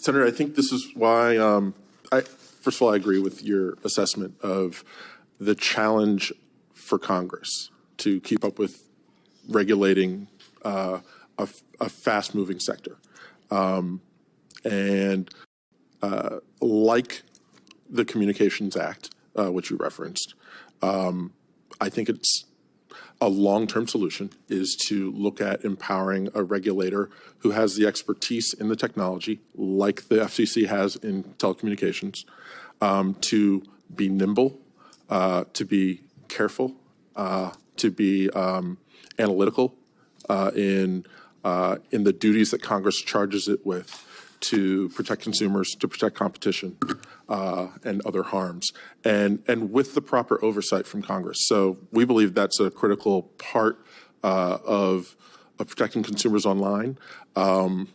Senator, I think this is why, um, I, first of all, I agree with your assessment of the challenge for Congress to keep up with regulating uh, a, a fast-moving sector. Um, and uh, like the Communications Act, uh, which you referenced, um, I think it's a long-term solution is to look at empowering a regulator who has the expertise in the technology, like the FCC has in telecommunications, um, to be nimble, uh, to be careful, uh, to be um, analytical uh, in uh, in the duties that Congress charges it with to protect consumers, to protect competition, uh, and other harms, and and with the proper oversight from Congress. So we believe that's a critical part uh, of of protecting consumers online. Um,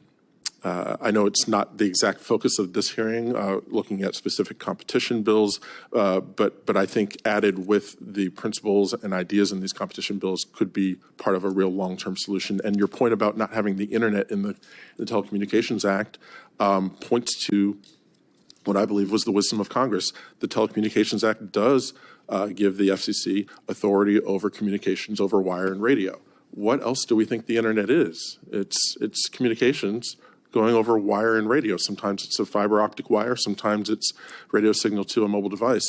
uh, I know it's not the exact focus of this hearing, uh, looking at specific competition bills, uh, but but I think added with the principles and ideas in these competition bills could be part of a real long-term solution. And your point about not having the internet in the, the Telecommunications Act um, points to what I believe was the wisdom of Congress. The Telecommunications Act does uh, give the FCC authority over communications over wire and radio. What else do we think the internet is? It's it's communications going over wire and radio. Sometimes it's a fiber optic wire, sometimes it's radio signal to a mobile device.